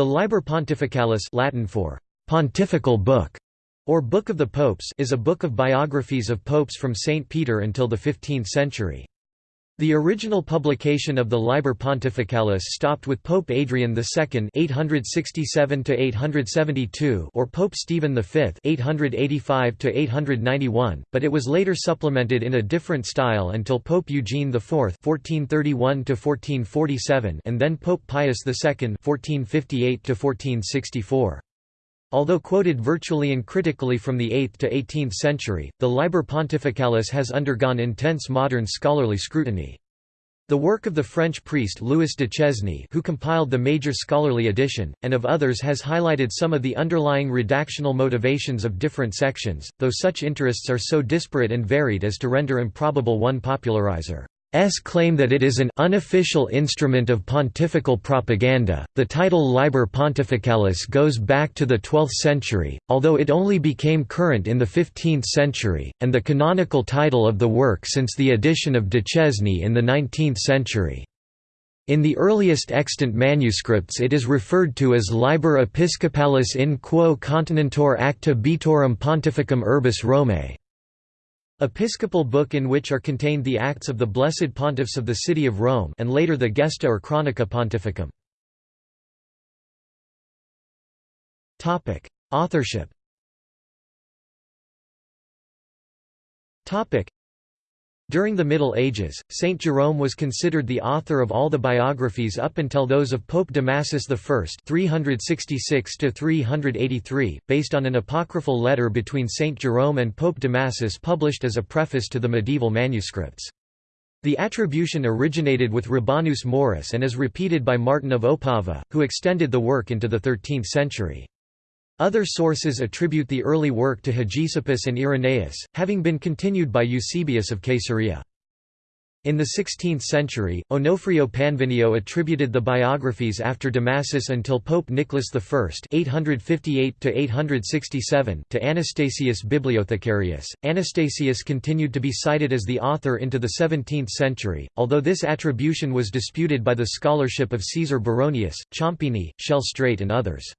The Liber Pontificalis Latin for «pontifical book» or Book of the Popes is a book of biographies of popes from St. Peter until the 15th century. The original publication of the Liber Pontificalis stopped with Pope Adrian II (867–872) or Pope Stephen V (885–891), but it was later supplemented in a different style until Pope Eugene IV (1431–1447) and then Pope Pius II (1458–1464). Although quoted virtually uncritically from the 8th to 18th century, the Liber Pontificalis has undergone intense modern scholarly scrutiny. The work of the French priest Louis Duchesne who compiled the major scholarly edition, and of others has highlighted some of the underlying redactional motivations of different sections, though such interests are so disparate and varied as to render improbable one popularizer. S claim that it is an unofficial instrument of pontifical propaganda. The title Liber Pontificalis goes back to the 12th century, although it only became current in the 15th century, and the canonical title of the work since the edition of Duchesne in the 19th century. In the earliest extant manuscripts it is referred to as Liber Episcopalis in quo continentur acta bitorum pontificum urbis Romae. Episcopal book in which are contained the acts of the blessed pontiffs of the city of Rome and later the Gesta or Chronica Pontificum. Authorship during the Middle Ages, Saint Jerome was considered the author of all the biographies up until those of Pope Damasus I (366–383), based on an apocryphal letter between Saint Jerome and Pope Damasus published as a preface to the medieval manuscripts. The attribution originated with Rabanus Maurus and is repeated by Martin of Opava, who extended the work into the 13th century. Other sources attribute the early work to Hegesippus and Irenaeus, having been continued by Eusebius of Caesarea. In the 16th century, Onofrio Panvinio attributed the biographies after Damasus until Pope Nicholas I (858–867) to Anastasius Bibliothecarius. Anastasius continued to be cited as the author into the 17th century, although this attribution was disputed by the scholarship of Caesar Baronius, Ciampini, Schelstrate, and others.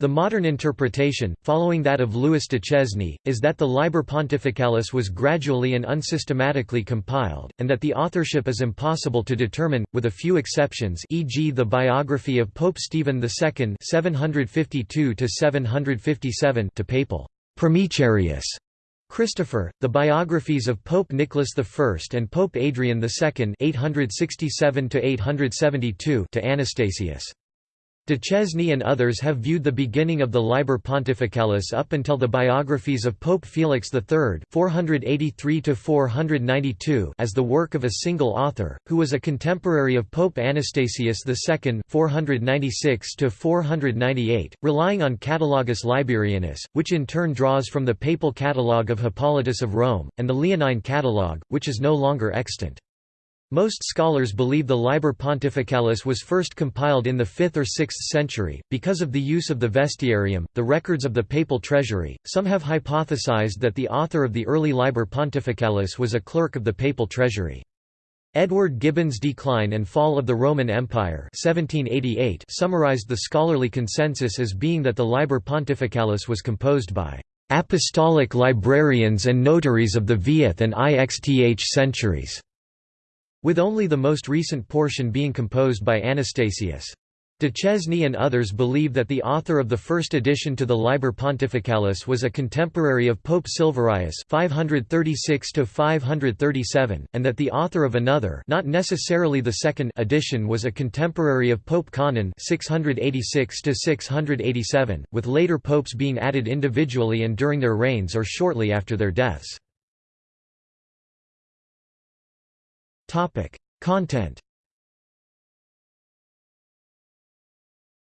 The modern interpretation, following that of Louis Duchesne, is that the Liber Pontificalis was gradually and unsystematically compiled, and that the authorship is impossible to determine, with a few exceptions e.g. the biography of Pope Stephen II 752 to papal Primicerius Christopher, the biographies of Pope Nicholas I and Pope Adrian II 867 to Anastasius. Duchesne and others have viewed the beginning of the Liber Pontificalis up until the biographies of Pope Felix III 483 as the work of a single author, who was a contemporary of Pope Anastasius II 496 relying on Catalogus Liberianus, which in turn draws from the papal catalogue of Hippolytus of Rome, and the Leonine catalogue, which is no longer extant. Most scholars believe the Liber Pontificalis was first compiled in the 5th or 6th century. Because of the use of the Vestiarium, the records of the papal treasury, some have hypothesized that the author of the early Liber Pontificalis was a clerk of the papal treasury. Edward Gibbon's Decline and Fall of the Roman Empire 1788 summarized the scholarly consensus as being that the Liber Pontificalis was composed by apostolic librarians and notaries of the Vth and Ixth centuries with only the most recent portion being composed by Anastasius. Duchesne and others believe that the author of the first edition to the Liber Pontificalis was a contemporary of Pope Silverius 536 and that the author of another not necessarily the second edition was a contemporary of Pope Conon 686 with later popes being added individually and during their reigns or shortly after their deaths. Topic: Content.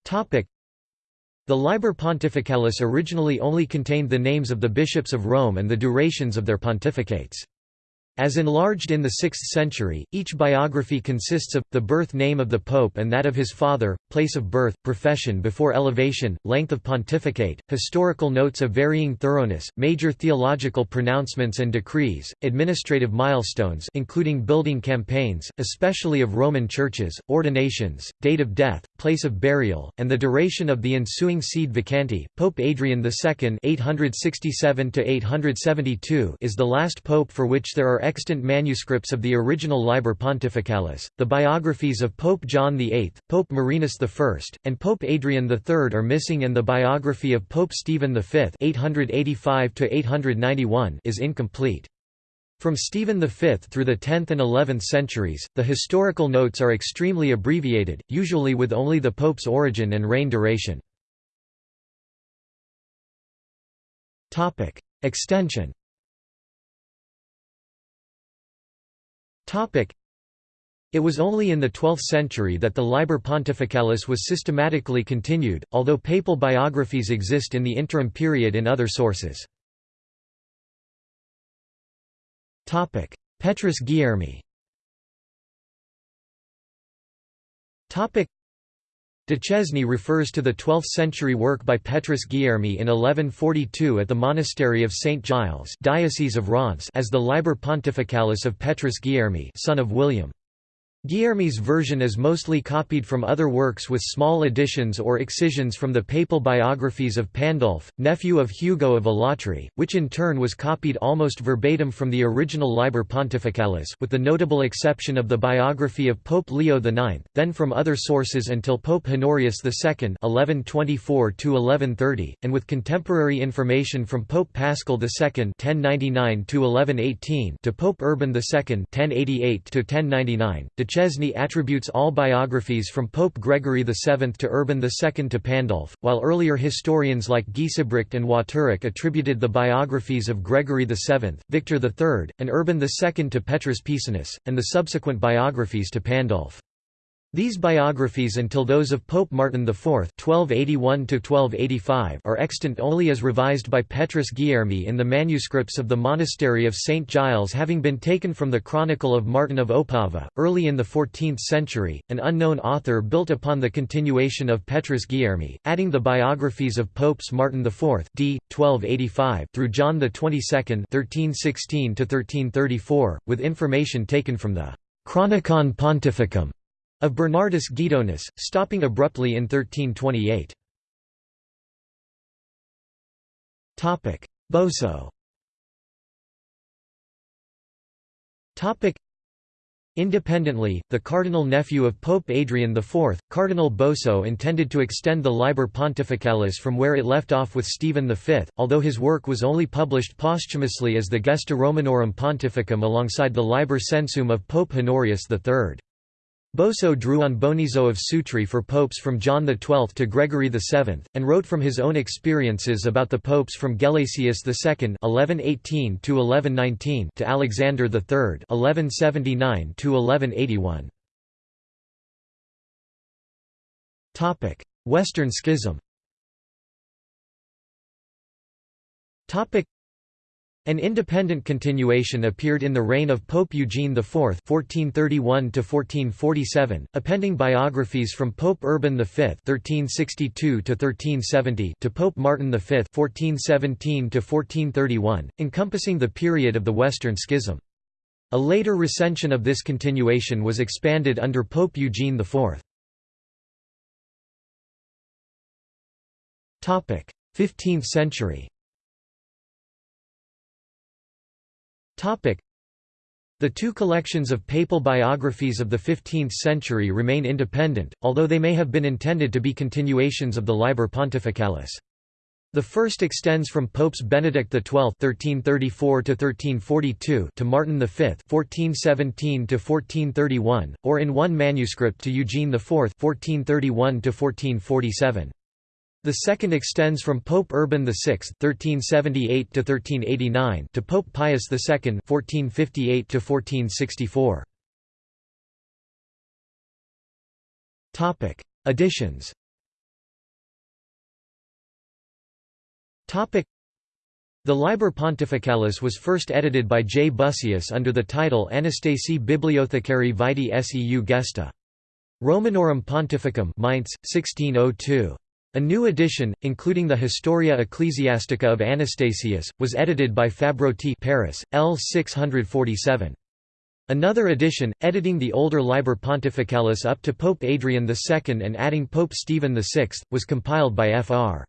Topic: The Liber Pontificalis originally only contained the names of the bishops of Rome and the durations of their pontificates. As enlarged in the 6th century, each biography consists of, the birth name of the pope and that of his father, place of birth, profession before elevation, length of pontificate, historical notes of varying thoroughness, major theological pronouncements and decrees, administrative milestones including building campaigns, especially of Roman churches, ordinations, date of death, place of burial, and the duration of the ensuing sede vacante. Pope Adrian II (867–872) is the last pope for which there are extant manuscripts of the original Liber Pontificalis. The biographies of Pope John VIII, Pope Marinus I, and Pope Adrian III are missing and the biography of Pope Stephen V (885–891) is incomplete. From Stephen V through the 10th and 11th centuries, the historical notes are extremely abbreviated, usually with only the pope's origin and reign duration. Extension It was only in the 12th century that the Liber Pontificalis was systematically continued, although papal biographies exist in the interim period in other sources. Petrus Guillermi Duchesne refers to the 12th-century work by Petrus Guillermi in 1142 at the monastery of St. Giles Diocese of Reims as the Liber Pontificalis of Petrus Guillermi son of William. Guillermi's version is mostly copied from other works with small additions or excisions from the papal biographies of Pandulf, nephew of Hugo of Alatri, which in turn was copied almost verbatim from the original Liber Pontificalis with the notable exception of the biography of Pope Leo IX, then from other sources until Pope Honorius II (1124–1130), and with contemporary information from Pope Paschal II (1099–1118) to Pope Urban II (1088–1099). Duchesne attributes all biographies from Pope Gregory VII to Urban II to Pandulf, while earlier historians like Giesebrecht and Watterich attributed the biographies of Gregory VII, Victor III, and Urban II to Petrus Pisanus, and the subsequent biographies to Pandulf. These biographies until those of Pope Martin IV (1281–1285) are extant only as revised by Petrus Guillermi in the manuscripts of the monastery of St Giles, having been taken from the Chronicle of Martin of Opava. Early in the 14th century, an unknown author built upon the continuation of Petrus Guillermi, adding the biographies of Popes Martin IV (d. 1285) through John Twenty-Second (1316–1334), with information taken from the Chronicon Pontificum of Bernardus Guidonis, stopping abruptly in 1328. Boso Independently, the cardinal nephew of Pope Adrian IV, Cardinal Boso intended to extend the Liber Pontificalis from where it left off with Stephen V, although his work was only published posthumously as the Gesta Romanorum Pontificum alongside the Liber Censuum of Pope Honorius III. Boso drew on Bonizo of Sutri for popes from John XII to Gregory VII, and wrote from his own experiences about the popes from Gelasius II (1118–1119) to Alexander III (1179–1181). Topic: Western Schism. Topic: an independent continuation appeared in the reign of Pope Eugene IV (1431–1447), appending biographies from Pope Urban V (1362–1370) to Pope Martin V (1417–1431), encompassing the period of the Western Schism. A later recension of this continuation was expanded under Pope Eugene IV. Topic: 15th century The two collections of papal biographies of the 15th century remain independent, although they may have been intended to be continuations of the Liber Pontificalis. The first extends from Popes Benedict XII (1334–1342) to Martin V (1417–1431), or in one manuscript to Eugene IV (1431–1447). The second extends from Pope Urban VI (1378–1389) to Pope Pius II (1458–1464). Topic: Additions. Topic: The Liber Pontificalis was first edited by J. Bussius under the title Anastasi Bibliothecari Vitae Seu Gesta. Romanorum Pontificum Mainz, 1602. A new edition, including the Historia Ecclesiastica of Anastasius, was edited by Fabrotti Paris, L. 647. Another edition, editing the older Liber Pontificalis up to Pope Adrian II and adding Pope Stephen VI, was compiled by Fr.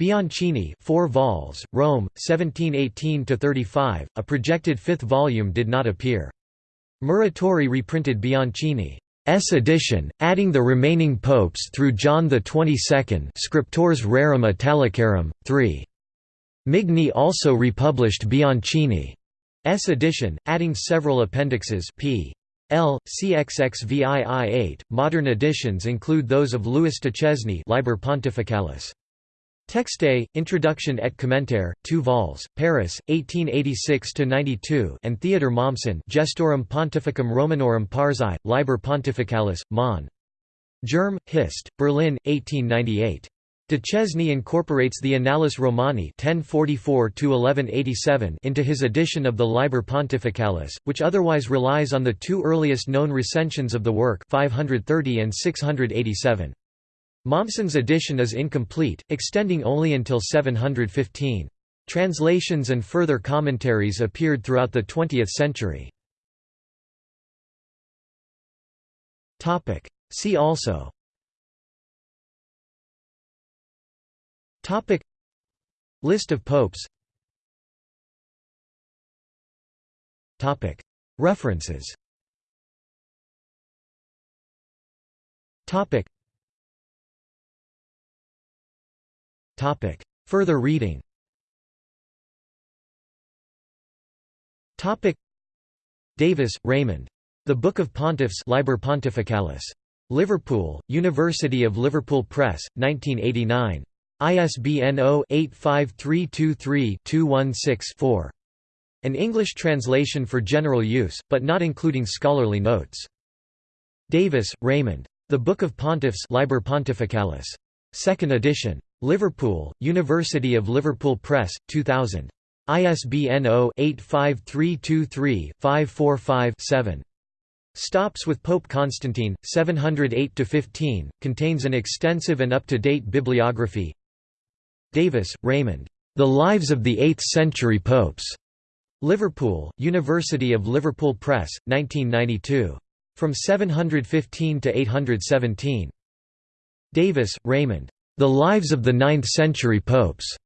Bianchini 4 vols, Rome, 1718–35, a projected fifth volume did not appear. Muratori reprinted Bianchini's edition, adding the remaining popes through John XXII Scriptores Rerum Italicarum, 3. Migne also republished Bianchini's edition, adding several appendixes p. L. CXXVII 8. Modern editions include those of Louis Duchesne Liber Pontificalis. Texte, Introduction et Commentaire, 2 vols, Paris, 1886–92 and Theodor Mommsen Gestorum Pontificum Romanorum Parsi, Liber Pontificalis, Mon. Germ, Hist, Berlin, 1898. Duchesne incorporates the Annales Romani 1044 into his edition of the Liber Pontificalis, which otherwise relies on the two earliest known recensions of the work 530 and 687. Mommsen's edition is incomplete, extending only until 715. Translations and further commentaries appeared throughout the 20th century. See also. Topic. List of popes. Topic. References. Topic Topic Further reading Topic Davis, Raymond. The Book of Pontiffs Liber Pontificalis. Liverpool, University of Liverpool Press, 1989. ISBN 0-85323-216-4. An English translation for general use, but not including scholarly notes. Davis, Raymond. The Book of Pontiffs Liber Pontificalis. 2nd edition. Liverpool, University of Liverpool Press, 2000. ISBN 0-85323-545-7. Stops with Pope Constantine, 708–15, contains an extensive and up-to-date bibliography Davis, Raymond. The Lives of the Eighth-Century Popes. Liverpool, University of Liverpool Press, 1992. From 715 to 817. Davis, Raymond. The Lives of the Ninth-Century Popes.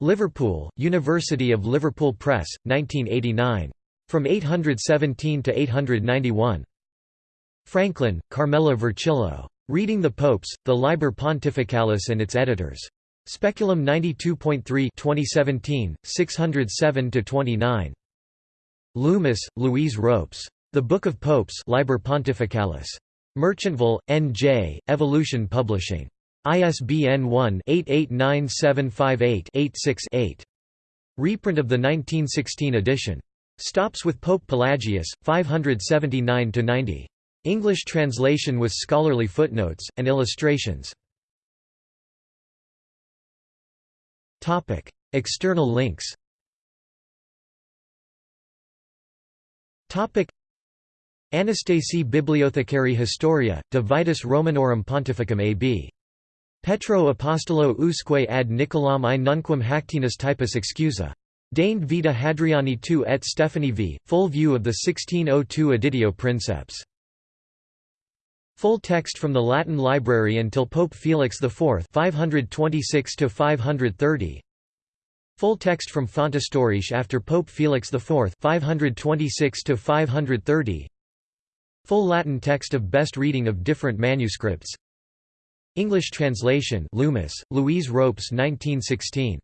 Liverpool, University of Liverpool Press, 1989. From 817 to 891. Franklin, Carmela Vercillo. Reading the Popes, the Liber Pontificalis and its editors. Speculum 92.3 2017, 607–29. Loomis, Louise Ropes. The Book of Popes Liber Pontificalis. Merchantville, N.J., Evolution Publishing. ISBN 1-889758-86-8. Reprint of the 1916 edition. Stops with Pope Pelagius, 579–90. English translation with scholarly footnotes, and illustrations. External links. Topic: Anastasi Bibliothecari Historia, de Vitis Romanorum Pontificum ab. Petro Apostolo usque ad Nicolam I nunquam hactinus typus excusa. Deigned vita Hadriani II et Stephanie v. Full view of the 1602 Editio Princeps. Full text from the Latin Library until Pope Felix IV 526 530. Full text from Fontestoriche after Pope Felix IV 526 530. Full Latin text of best reading of different manuscripts. English translation Loomis, Louise Ropes 1916.